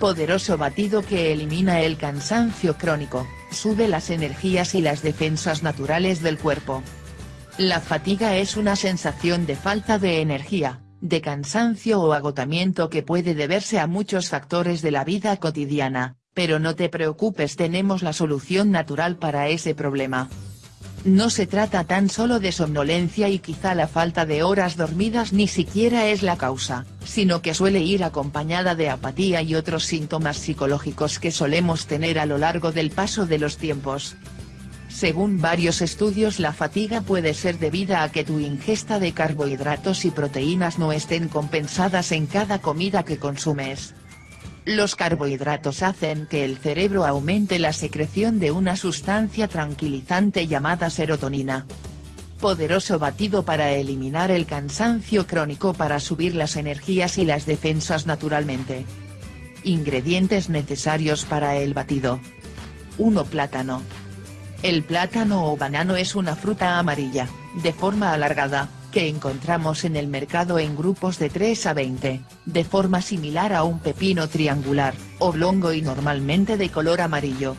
Poderoso batido que elimina el cansancio crónico, sube las energías y las defensas naturales del cuerpo. La fatiga es una sensación de falta de energía, de cansancio o agotamiento que puede deberse a muchos factores de la vida cotidiana, pero no te preocupes tenemos la solución natural para ese problema. No se trata tan solo de somnolencia y quizá la falta de horas dormidas ni siquiera es la causa, sino que suele ir acompañada de apatía y otros síntomas psicológicos que solemos tener a lo largo del paso de los tiempos. Según varios estudios la fatiga puede ser debida a que tu ingesta de carbohidratos y proteínas no estén compensadas en cada comida que consumes. Los carbohidratos hacen que el cerebro aumente la secreción de una sustancia tranquilizante llamada serotonina. Poderoso batido para eliminar el cansancio crónico para subir las energías y las defensas naturalmente. Ingredientes necesarios para el batido. 1 plátano. El plátano o banano es una fruta amarilla, de forma alargada, que encontramos en el mercado en grupos de 3 a 20, de forma similar a un pepino triangular, oblongo y normalmente de color amarillo.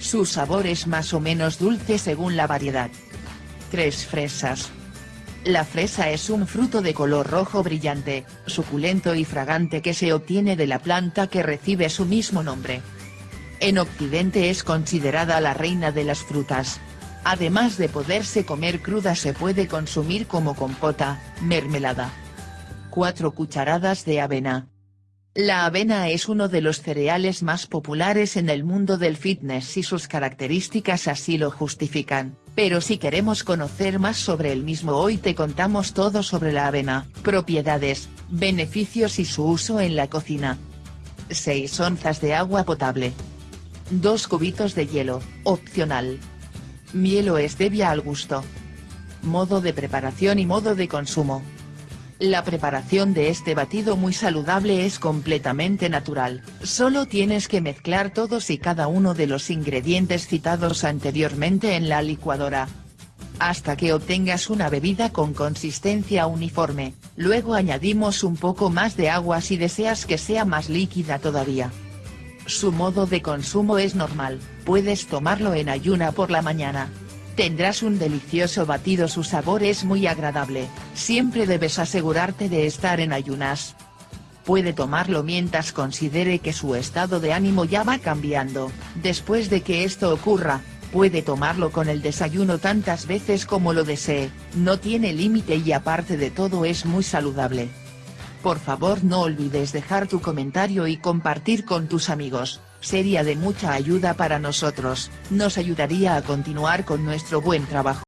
Su sabor es más o menos dulce según la variedad. 3 fresas. La fresa es un fruto de color rojo brillante, suculento y fragante que se obtiene de la planta que recibe su mismo nombre. En Occidente es considerada la reina de las frutas, Además de poderse comer cruda se puede consumir como compota, mermelada. 4 cucharadas de avena. La avena es uno de los cereales más populares en el mundo del fitness y sus características así lo justifican, pero si queremos conocer más sobre el mismo hoy te contamos todo sobre la avena, propiedades, beneficios y su uso en la cocina. 6 onzas de agua potable. 2 cubitos de hielo, opcional. Miel o stevia al gusto. Modo de preparación y modo de consumo. La preparación de este batido muy saludable es completamente natural, solo tienes que mezclar todos y cada uno de los ingredientes citados anteriormente en la licuadora. Hasta que obtengas una bebida con consistencia uniforme, luego añadimos un poco más de agua si deseas que sea más líquida todavía. Su modo de consumo es normal, puedes tomarlo en ayuna por la mañana. Tendrás un delicioso batido su sabor es muy agradable, siempre debes asegurarte de estar en ayunas. Puede tomarlo mientras considere que su estado de ánimo ya va cambiando, después de que esto ocurra, puede tomarlo con el desayuno tantas veces como lo desee, no tiene límite y aparte de todo es muy saludable. Por favor no olvides dejar tu comentario y compartir con tus amigos, sería de mucha ayuda para nosotros, nos ayudaría a continuar con nuestro buen trabajo.